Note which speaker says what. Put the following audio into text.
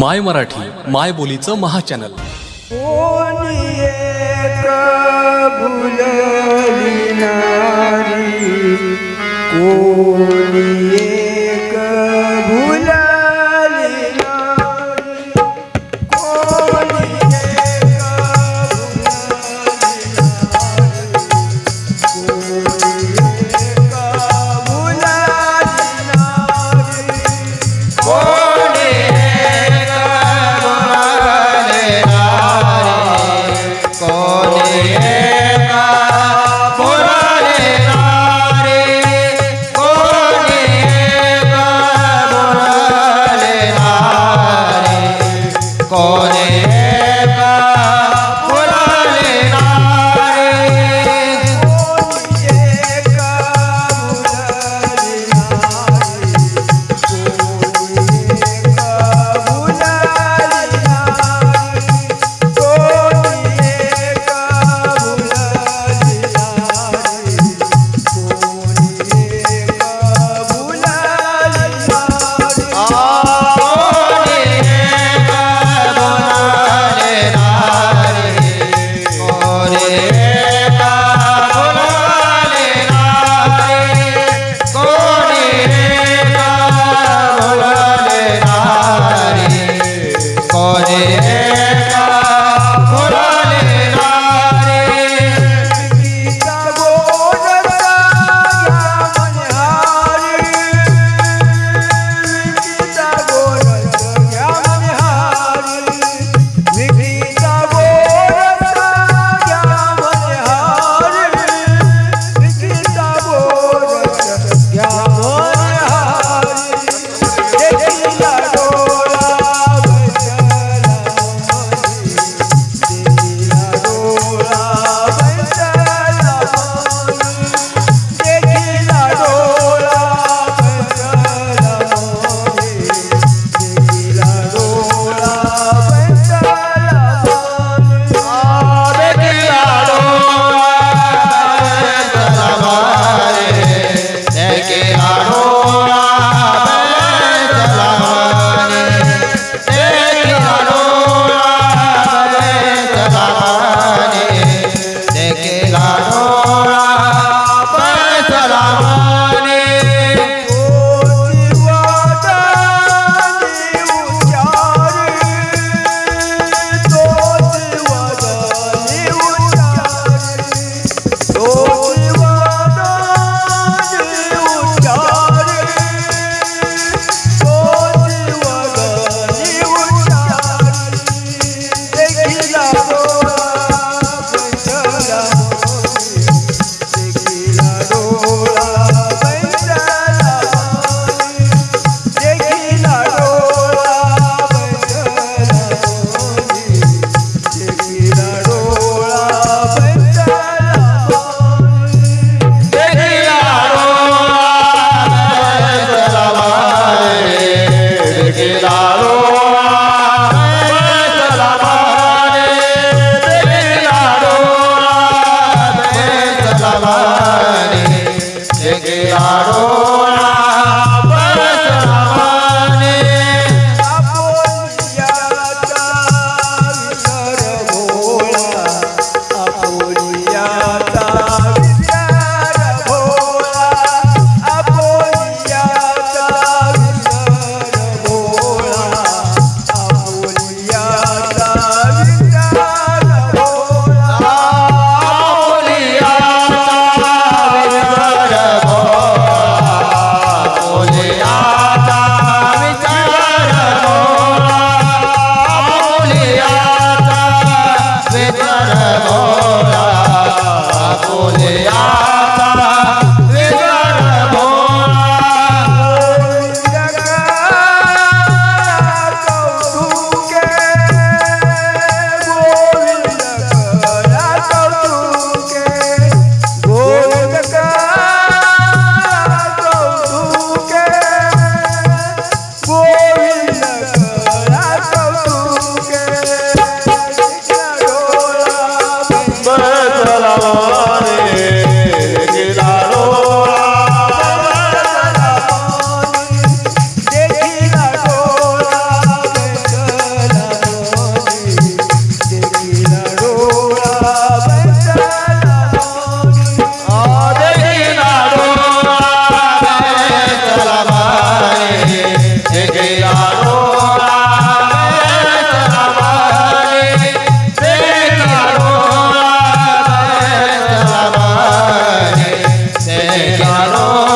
Speaker 1: माय मराठी माय बोलीचं महाचॅनल.
Speaker 2: कोणी एक morning. Hare
Speaker 3: 주시옵소서